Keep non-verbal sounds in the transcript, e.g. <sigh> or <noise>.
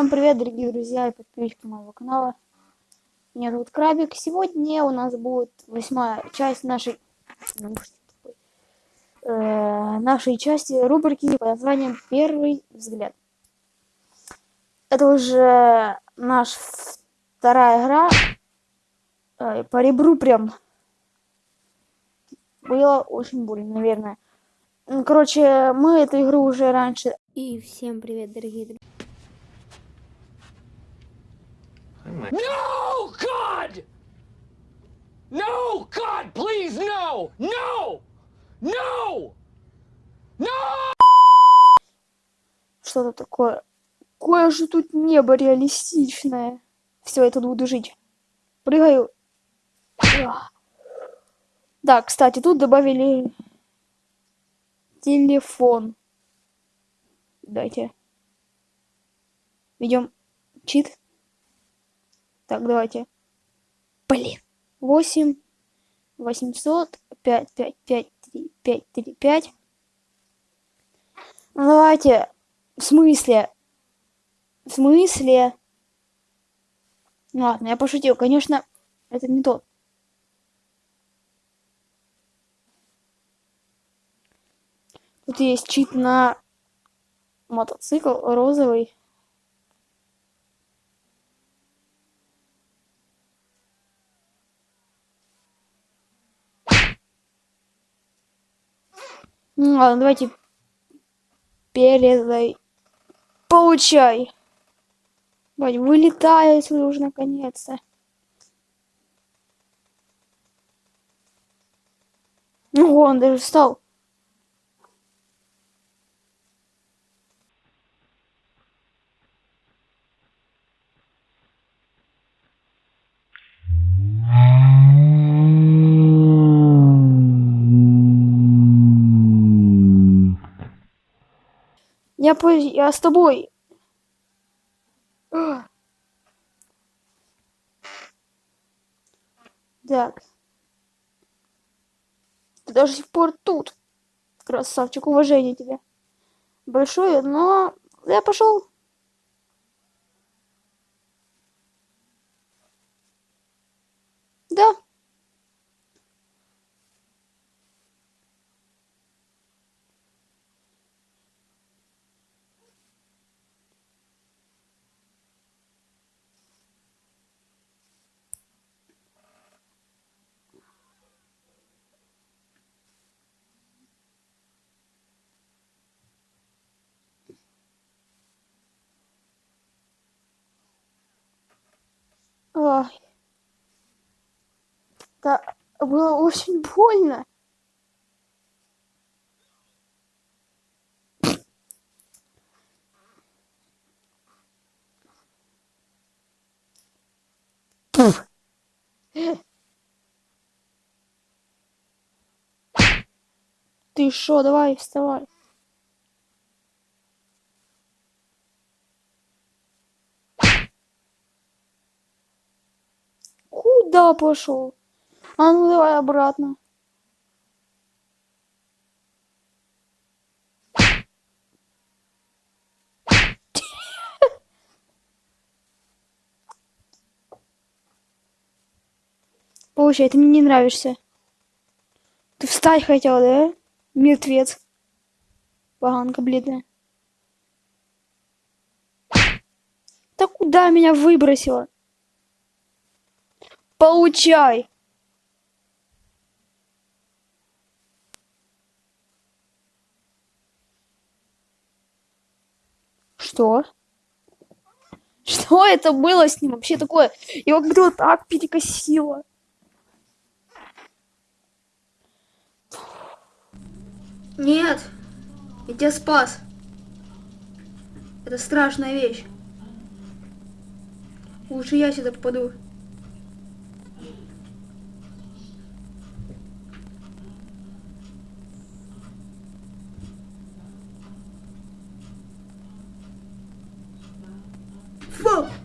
Всем привет, дорогие друзья и подписчики моего канала. Меня зовут Крабик. Сегодня у нас будет восьмая часть нашей э, нашей части рубрики под названием Первый взгляд. Это уже наша вторая игра. Э, по ребру прям было очень больно, наверное. Короче, мы эту игру уже раньше... И всем привет, дорогие друзья. No, God! No, God, please, no! No! No! No! Что-то такое. Кое же тут небо реалистичное. Все, я тут буду жить. Прыгаю. Да, кстати, тут добавили телефон. Дайте. Идем. Чит. Так, давайте. Блин. 8, 800, 5, 5, 5, 3, 5, 3, 5. Ну, давайте. В смысле? В смысле? Ладно, я пошутил. Конечно, это не тот. Тут есть чит на мотоцикл розовый. Ну ладно, давайте передай. Получай. Давай, вылетай отсюда уже наконец-то. Ну, он даже встал. Я, по... я с тобой. Так. Ты до сих пор тут. Красавчик, уважение тебе. Большое, но я пошел. Да. Ой. Да, было очень больно. Ты шо, давай, вставай. Куда пошел? А ну давай обратно. <laughs> Получай, ты мне не нравишься. Ты встать хотел, да? Мертвец. Поганка бледная. Да куда меня выбросило? Получай! Что? Что это было с ним вообще такое? Его как-то так перекосило. Нет, я тебя спас. Это страшная вещь. Лучше я сюда попаду. Fuck!